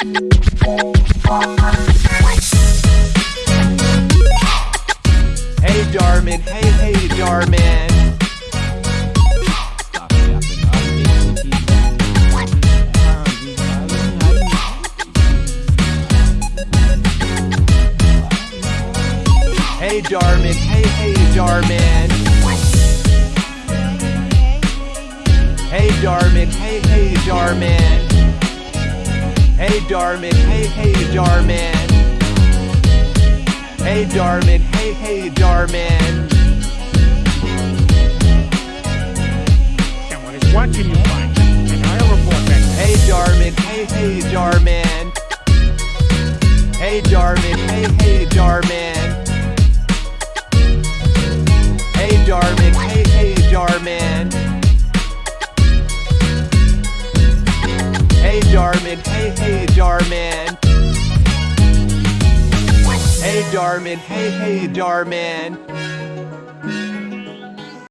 Hey Darman, hey hey Darman. Hey Darman, hey hey Darman. Hey Darman, hey hey Darman. Hey Darman, hey hey Darman. Hey Darman, hey hey Darman. Someone is watching you and I'll report back. Hey Darman, hey hey Darman. Hey Darman, hey hey Darman. Hey Darman, hey hey Darman. Hey Darman, hey hey Darman.